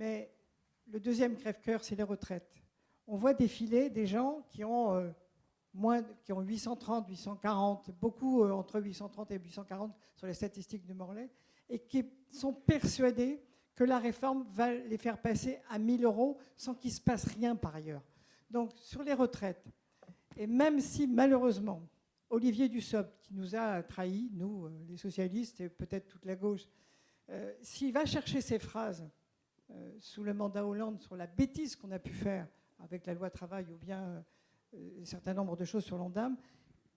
Mais le deuxième crève-cœur, c'est les retraites. On voit défiler des gens qui ont, euh, moins, qui ont 830, 840, beaucoup euh, entre 830 et 840 sur les statistiques de Morlaix, et qui sont persuadés que la réforme va les faire passer à 1000 euros sans qu'il se passe rien par ailleurs. Donc sur les retraites, et même si malheureusement Olivier Dussopt, qui nous a trahis, nous, euh, les socialistes et peut-être toute la gauche, s'il va chercher ces phrases euh, sous le mandat Hollande sur la bêtise qu'on a pu faire avec la loi travail ou bien un certain nombre de choses sur l'ONDAM,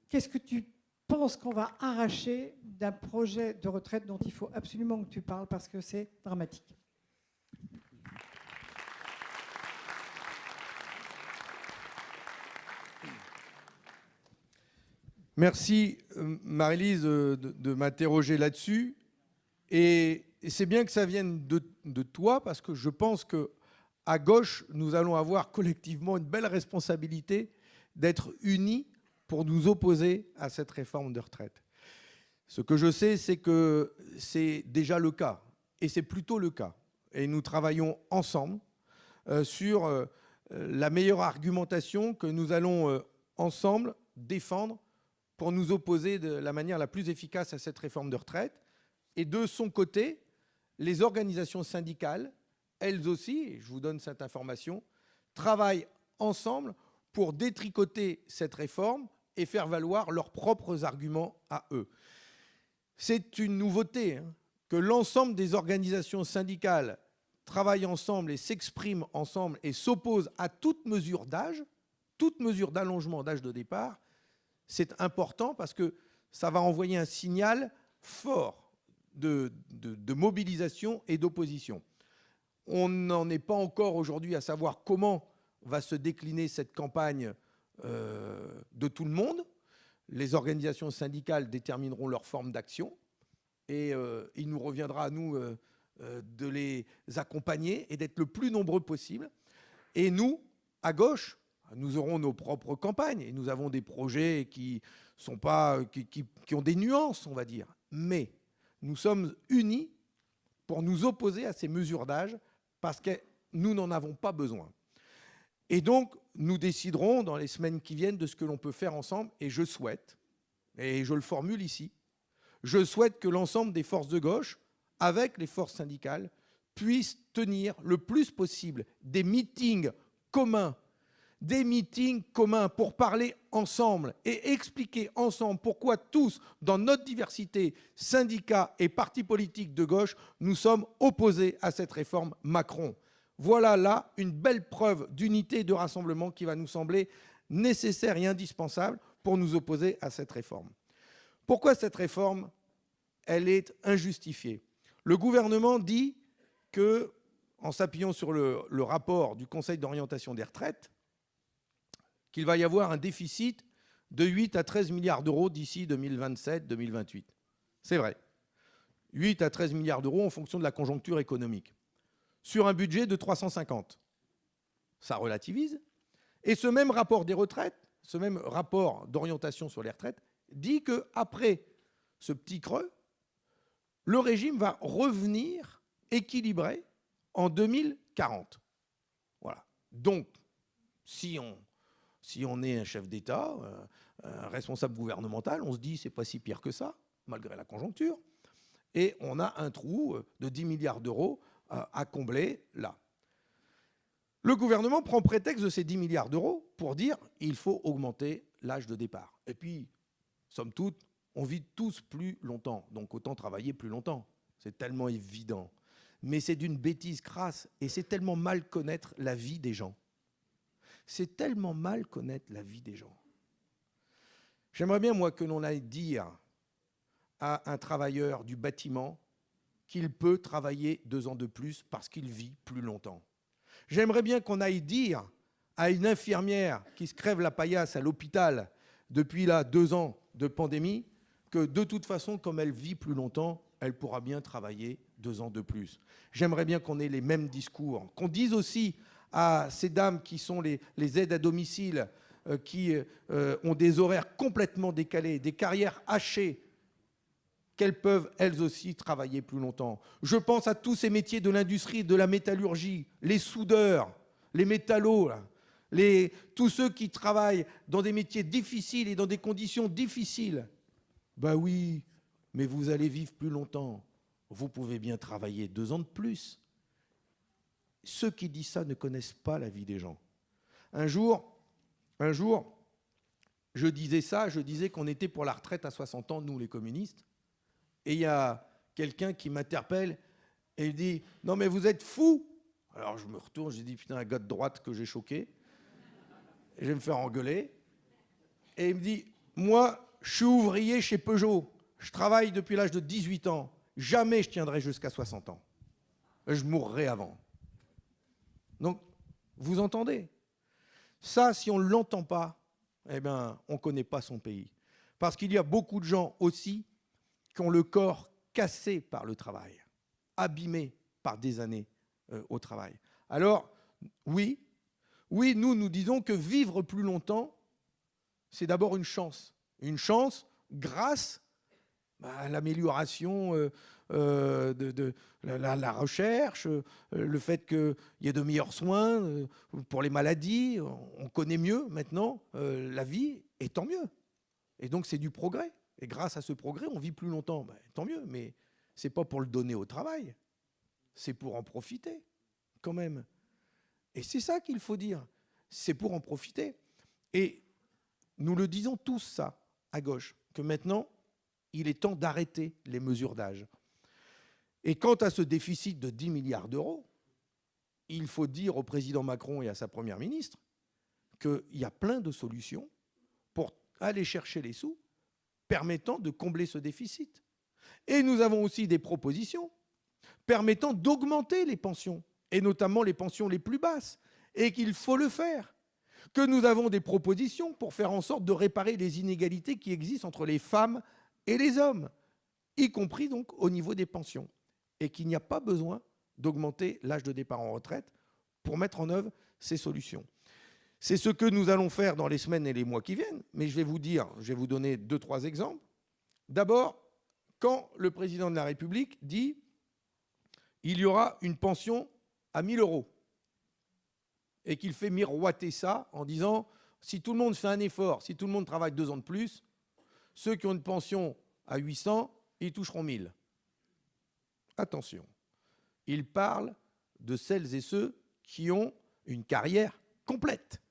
qu'est-ce que tu penses qu'on va arracher d'un projet de retraite dont il faut absolument que tu parles parce que c'est dramatique? Merci Marie-Lise de, m'interroger là-dessus. Et, c'est bien que ça vienne de, toi parce que je pense que à gauche, nous allons avoir collectivement une belle responsabilité d'être unis pour nous opposer à cette réforme de retraite. Ce que je sais, c'est que c'est déjà le cas, et c'est plutôt le cas. Et nous travaillons ensemble euh, sur euh, la meilleure argumentation que nous allons euh, ensemble défendre pour nous opposer de la manière la plus efficace à cette réforme de retraite. Et de son côté, les organisations syndicales, elles aussi, je vous donne cette information, travaillent ensemble pour détricoter cette réforme et faire valoir leurs propres arguments à eux. C'est une nouveauté hein, que l'ensemble des organisations syndicales travaillent ensemble et s'expriment ensemble et s'opposent à toute mesure d'âge, toute mesure d'allongement d'âge de départ, c'est important parce que ça va envoyer un signal fort de, mobilisation et d'opposition. On n'en est pas encore aujourd'hui à savoir comment va se décliner cette campagne euh, de tout le monde. Les organisations syndicales détermineront leur forme d'action et euh, il nous reviendra à nous euh, de les accompagner et d'être le plus nombreux possible. Et nous, à gauche, nous aurons nos propres campagnes et nous avons des projets qui, sont pas, qui, ont des nuances, on va dire. Mais nous sommes unis pour nous opposer à ces mesures d'âge parce que nous n'en avons pas besoin. Et donc, nous déciderons dans les semaines qui viennent de ce que l'on peut faire ensemble et je souhaite, et je le formule ici, je souhaite que l'ensemble des forces de gauche, avec les forces syndicales, puissent tenir le plus possible des meetings communs des meetings communs pour parler ensemble et expliquer ensemble pourquoi tous, dans notre diversité, syndicats et partis politiques de gauche, nous sommes opposés à cette réforme Macron. Voilà là une belle preuve d'unité et de rassemblement qui va nous sembler nécessaire et indispensable pour nous opposer à cette réforme. Pourquoi cette réforme? Elle est injustifiée. Le gouvernement dit que, en s'appuyant sur le, le rapport du Conseil d'orientation des retraites, qu'il va y avoir un déficit de 8 à 13 milliards d'euros d'ici 2027-2028. C'est vrai. 8 à 13 milliards d'euros en fonction de la conjoncture économique. Sur un budget de 350. Ça relativise. Et ce même rapport des retraites, ce même rapport d'orientation sur les retraites, dit qu'après ce petit creux, le régime va revenir équilibré en 2040. Voilà. Donc, si on si on est un chef d'État, euh, un responsable gouvernemental, on se dit c'est pas si pire que ça, malgré la conjoncture. Et on a un trou euh, de 10 milliards d'euros à combler là. Le gouvernement prend prétexte de ces 10 milliards d'euros pour dire il faut augmenter l'âge de départ. Et puis, somme toute, on vit tous plus longtemps, donc autant travailler plus longtemps. C'est tellement évident. Mais c'est d'une bêtise crasse et c'est tellement mal connaître la vie des gens. C'est tellement mal connaître la vie des gens. J'aimerais bien, moi, que l'on aille dire à un travailleur du bâtiment qu'il peut travailler deux ans de plus parce qu'il vit plus longtemps. J'aimerais bien qu'on aille dire à une infirmière qui se crève la paillasse à l'hôpital depuis là deux ans de pandémie que de toute façon, comme elle vit plus longtemps, elle pourra bien travailler deux ans de plus. J'aimerais bien qu'on ait les mêmes discours, qu'on dise aussi à ces dames qui sont les, aides à domicile, euh, qui euh, ont des horaires complètement décalés, des carrières hachées, qu'elles peuvent elles aussi travailler plus longtemps. Je pense à tous ces métiers de l'industrie, de la métallurgie, les soudeurs, les métallos, tous ceux qui travaillent dans des métiers difficiles et dans des conditions difficiles. Ben oui, mais vous allez vivre plus longtemps. Vous pouvez bien travailler deux ans de plus. Ceux qui disent ça ne connaissent pas la vie des gens. Un jour, un jour, je disais ça, je disais qu'on était pour la retraite à 60 ans, nous les communistes. Et il y a quelqu'un qui m'interpelle et il dit Non, mais vous êtes fou Alors je me retourne, j'ai dit Putain, un gars de droite que j'ai choqué. Je vais me faire engueuler. Et il me dit Moi, je suis ouvrier chez Peugeot. Je travaille depuis l'âge de 18 ans. Jamais je tiendrai jusqu'à 60 ans. Je mourrai avant. Donc, vous entendez Ça, si on ne l'entend pas, eh bien, on ne connaît pas son pays. Parce qu'il y a beaucoup de gens aussi qui ont le corps cassé par le travail, abîmé par des années euh, au travail. Alors, oui, oui, nous, nous disons que vivre plus longtemps, c'est d'abord une chance. Une chance grâce bah, l'amélioration euh, euh, de, la, recherche, le fait qu'il y ait de meilleurs soins pour les maladies. On connaît mieux maintenant la vie, et tant mieux. Et donc, c'est du progrès. Et grâce à ce progrès, on vit plus longtemps. Ben, tant mieux, mais ce n'est pas pour le donner au travail, c'est pour en profiter, quand même. Et c'est ça qu'il faut dire, c'est pour en profiter. Et nous le disons tous ça, à gauche, que maintenant, il est temps d'arrêter les mesures d'âge. Et quant à ce déficit de 10 milliards d'euros, il faut dire au président Macron et à sa première ministre qu'il y a plein de solutions pour aller chercher les sous permettant de combler ce déficit. Et nous avons aussi des propositions permettant d'augmenter les pensions, et notamment les pensions les plus basses, et qu'il faut le faire. Que nous avons des propositions pour faire en sorte de réparer les inégalités qui existent entre les femmes et les hommes, y compris donc au niveau des pensions, et qu'il n'y a pas besoin d'augmenter l'âge de départ en retraite pour mettre en œuvre ces solutions. C'est ce que nous allons faire dans les semaines et les mois qui viennent. Mais je vais vous dire, je vais vous donner deux, trois exemples. D'abord, quand le président de la République dit il y aura une pension à 1000 euros et qu'il fait miroiter ça en disant si tout le monde fait un effort, si tout le monde travaille deux ans de plus, ceux qui ont une pension à 800, ils toucheront 1000. Attention, il parle de celles et ceux qui ont une carrière complète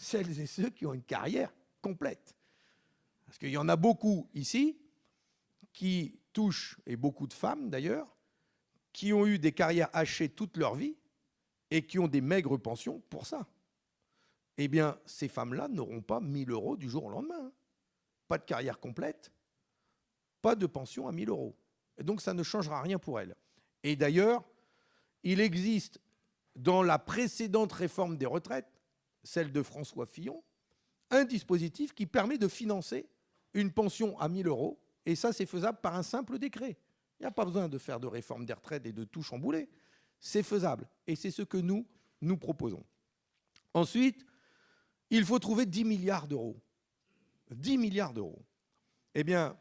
celles et ceux qui ont une carrière complète. Parce qu'il y en a beaucoup ici qui touchent, et beaucoup de femmes d'ailleurs, qui ont eu des carrières hachées toute leur vie et qui ont des maigres pensions pour ça. Eh bien, ces femmes-là n'auront pas 1000 euros du jour au lendemain. Pas de carrière complète, pas de pension à 1000 euros. Et donc, ça ne changera rien pour elles. Et d'ailleurs, il existe dans la précédente réforme des retraites celle de François Fillon, un dispositif qui permet de financer une pension à 1000 euros. Et ça, c'est faisable par un simple décret. Il n'y a pas besoin de faire de réforme des retraites et de tout chambouler. C'est faisable. Et c'est ce que nous, nous proposons. Ensuite, il faut trouver 10 milliards d'euros. 10 milliards d'euros. Eh bien,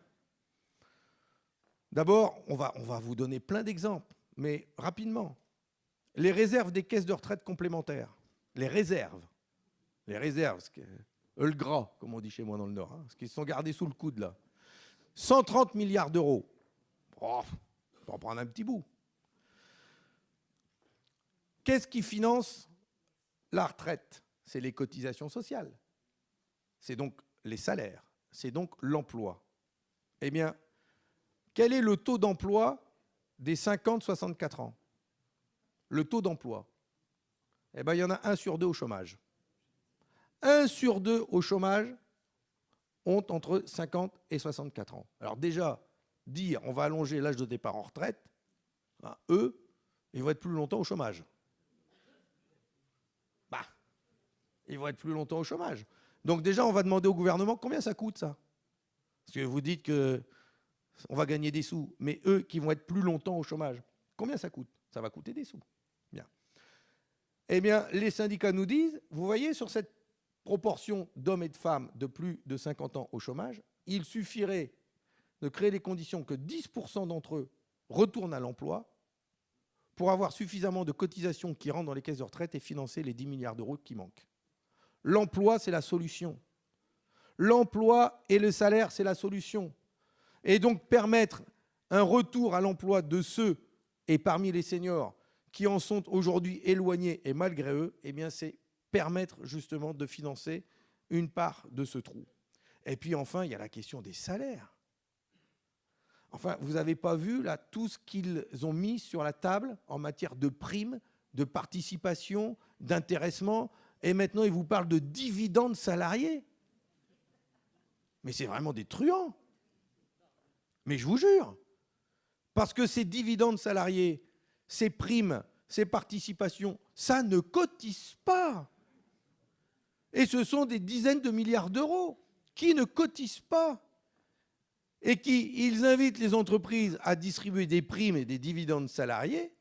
d'abord, on va, vous donner plein d'exemples, mais rapidement. Les réserves des caisses de retraite complémentaires. Les réserves les réserves, le gras, comme on dit chez moi dans le Nord, hein, ce qui sont gardés sous le coude là. 130 milliards d'euros. Oh, on va prendre un petit bout. Qu'est-ce qui finance la retraite? C'est les cotisations sociales. C'est donc les salaires. C'est donc l'emploi. Eh bien, quel est le taux d'emploi des 50-64 ans? Le taux d'emploi Eh bien, il y en a un sur deux au chômage. Un sur deux au chômage ont entre 50 et 64 ans. Alors déjà, dire on va allonger l'âge de départ en retraite, ben, eux, ils vont être plus longtemps au chômage. Bah, ils vont être plus longtemps au chômage. Donc déjà, on va demander au gouvernement combien ça coûte ça? Parce que vous dites que on va gagner des sous, mais eux qui vont être plus longtemps au chômage, combien ça coûte? Ça va coûter des sous. Bien. Eh bien, les syndicats nous disent, vous voyez sur cette proportion d'hommes et de femmes de plus de 50 ans au chômage, il suffirait de créer les conditions que 10% d'entre eux retournent à l'emploi pour avoir suffisamment de cotisations qui rentrent dans les caisses de retraite et financer les 10 milliards d'euros qui manquent. L'emploi, c'est la solution. L'emploi et le salaire, c'est la solution. Et donc permettre un retour à l'emploi de ceux, et parmi les seniors, qui en sont aujourd'hui éloignés et malgré eux, eh bien c'est permettre justement de financer une part de ce trou. Et puis enfin, il y a la question des salaires. Enfin, vous n'avez pas vu là tout ce qu'ils ont mis sur la table en matière de primes, de participation, d'intéressement, et maintenant ils vous parlent de dividendes salariés. Mais c'est vraiment des truands. Mais je vous jure. Parce que ces dividendes salariés, ces primes, ces participations, ça ne cotise pas. Et ce sont des dizaines de milliards d'euros qui ne cotisent pas et qui ils invitent les entreprises à distribuer des primes et des dividendes salariés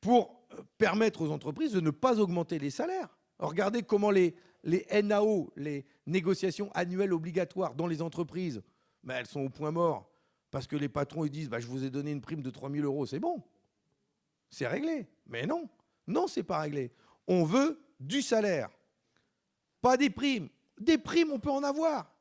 pour permettre aux entreprises de ne pas augmenter les salaires. regardez comment les, NAO, les négociations annuelles obligatoires dans les entreprises, ben, elles sont au point mort parce que les patrons ils disent bah, je vous ai donné une prime de 3 000 euros, c'est bon, c'est réglé. Mais non, non, c'est pas réglé. On veut du salaire, pas des primes. Des primes, on peut en avoir,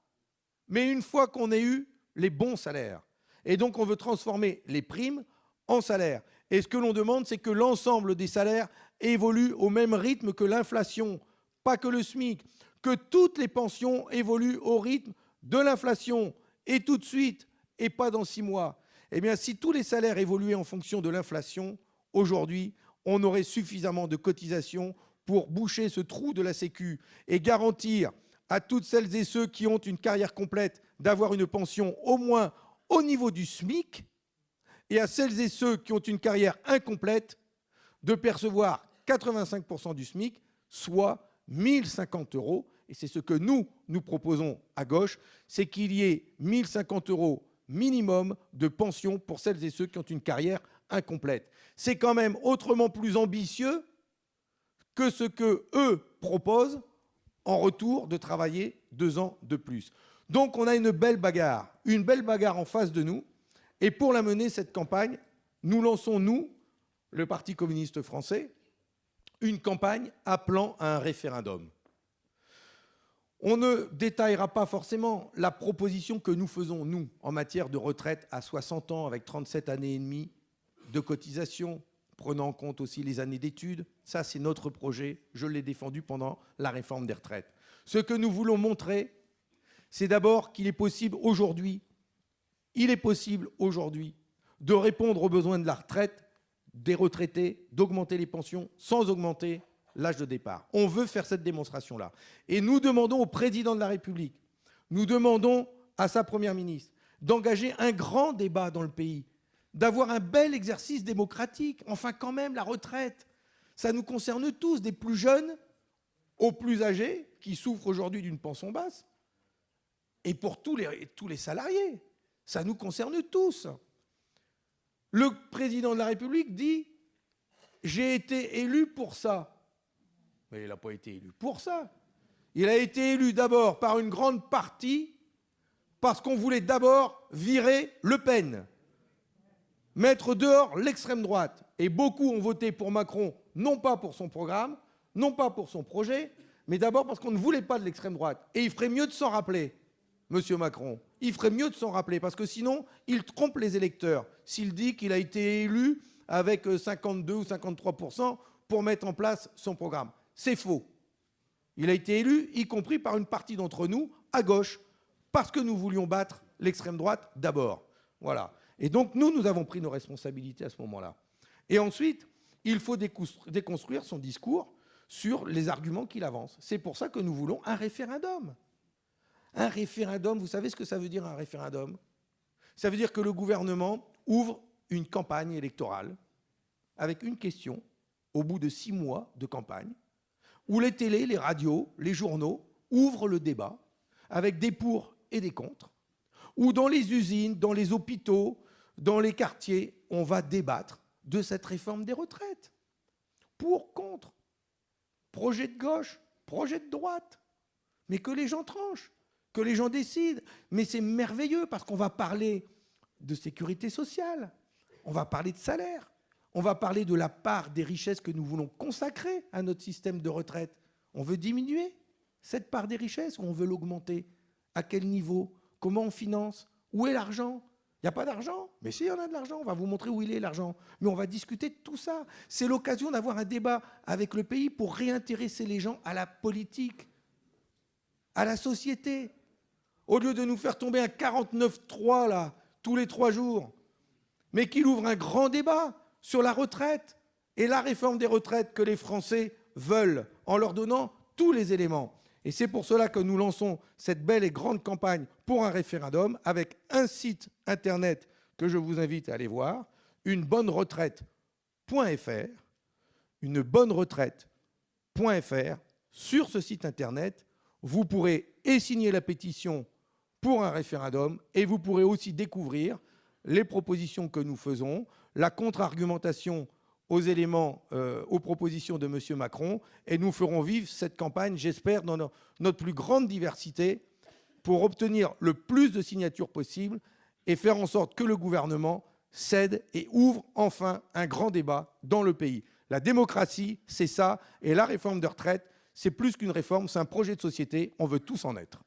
mais une fois qu'on ait eu les bons salaires. Et donc, on veut transformer les primes en salaires. Et ce que l'on demande, c'est que l'ensemble des salaires évoluent au même rythme que l'inflation, pas que le SMIC, que toutes les pensions évoluent au rythme de l'inflation, et tout de suite, et pas dans six mois. Eh bien, si tous les salaires évoluaient en fonction de l'inflation, aujourd'hui, on aurait suffisamment de cotisations pour boucher ce trou de la Sécu et garantir à toutes celles et ceux qui ont une carrière complète d'avoir une pension au moins au niveau du SMIC et à celles et ceux qui ont une carrière incomplète de percevoir 85% du SMIC, soit 1050 euros. Et c'est ce que nous, nous proposons à gauche, c'est qu'il y ait 1050 euros minimum de pension pour celles et ceux qui ont une carrière incomplète. C'est quand même autrement plus ambitieux que ce que eux proposent en retour de travailler deux ans de plus. Donc on a une belle bagarre, une belle bagarre en face de nous. Et pour la mener, cette campagne, nous lançons, nous, le Parti communiste français, une campagne appelant à un référendum. On ne détaillera pas forcément la proposition que nous faisons, nous, en matière de retraite à 60 ans avec 37 années et demie de cotisation, prenant en compte aussi les années d'études. Ça, c'est notre projet. Je l'ai défendu pendant la réforme des retraites. Ce que nous voulons montrer, c'est d'abord qu'il est possible aujourd'hui, il est possible aujourd'hui de répondre aux besoins de la retraite des retraités, d'augmenter les pensions sans augmenter l'âge de départ. On veut faire cette démonstration-là. Et nous demandons au président de la République, nous demandons à sa première ministre d'engager un grand débat dans le pays d'avoir un bel exercice démocratique. Enfin, quand même, la retraite, ça nous concerne tous, des plus jeunes aux plus âgés, qui souffrent aujourd'hui d'une pension basse, et pour tous les, tous les salariés. Ça nous concerne tous. Le président de la République dit « j'ai été élu pour ça ». Mais il n'a pas été élu pour ça. Il a été élu d'abord par une grande partie parce qu'on voulait d'abord virer Le Pen mettre dehors l'extrême droite. Et beaucoup ont voté pour Macron, non pas pour son programme, non pas pour son projet, mais d'abord parce qu'on ne voulait pas de l'extrême droite. Et il ferait mieux de s'en rappeler, Monsieur Macron. Il ferait mieux de s'en rappeler, parce que sinon, il trompe les électeurs s'il dit qu'il a été élu avec 52 ou 53% pour mettre en place son programme. C'est faux. Il a été élu, y compris par une partie d'entre nous, à gauche, parce que nous voulions battre l'extrême droite d'abord. Voilà. Et donc, nous, nous avons pris nos responsabilités à ce moment-là. Et ensuite, il faut déconstruire son discours sur les arguments qu'il avance. C'est pour ça que nous voulons un référendum. Un référendum, vous savez ce que ça veut dire un référendum? Ça veut dire que le gouvernement ouvre une campagne électorale avec une question au bout de six mois de campagne, où les télés, les radios, les journaux ouvrent le débat avec des pour et des contre, où dans les usines, dans les hôpitaux, dans les quartiers, on va débattre de cette réforme des retraites. Pour, contre, projet de gauche, projet de droite. Mais que les gens tranchent. Que les gens décident. Mais c'est merveilleux parce qu'on va parler de sécurité sociale, on va parler de salaire, on va parler de la part des richesses que nous voulons consacrer à notre système de retraite. On veut diminuer cette part des richesses ou on veut l'augmenter? À quel niveau? Comment on finance? Où est l'argent? Il n'y a pas d'argent? Mais si, il y en a de l'argent. On va vous montrer où il est l'argent. Mais on va discuter de tout ça. C'est l'occasion d'avoir un débat avec le pays pour réintéresser les gens à la politique, à la société. Au lieu de nous faire tomber un 49-3 là, tous les trois jours, mais qu'il ouvre un grand débat sur la retraite et la réforme des retraites que les Français veulent en leur donnant tous les éléments. Et c'est pour cela que nous lançons cette belle et grande campagne pour un référendum avec un site internet que je vous invite à aller voir, une bonne retraite.fr, une bonne retraite.fr. Sur ce site internet, vous pourrez et signer la pétition pour un référendum et vous pourrez aussi découvrir les propositions que nous faisons, la contre-argumentation aux éléments, euh, aux propositions de M. Macron, et nous ferons vivre cette campagne, j'espère, dans notre plus grande diversité, pour obtenir le plus de signatures possible et faire en sorte que le gouvernement cède et ouvre enfin un grand débat dans le pays. La démocratie, c'est ça, et la réforme de retraite, c'est plus qu'une réforme, c'est un projet de société, on veut tous en être.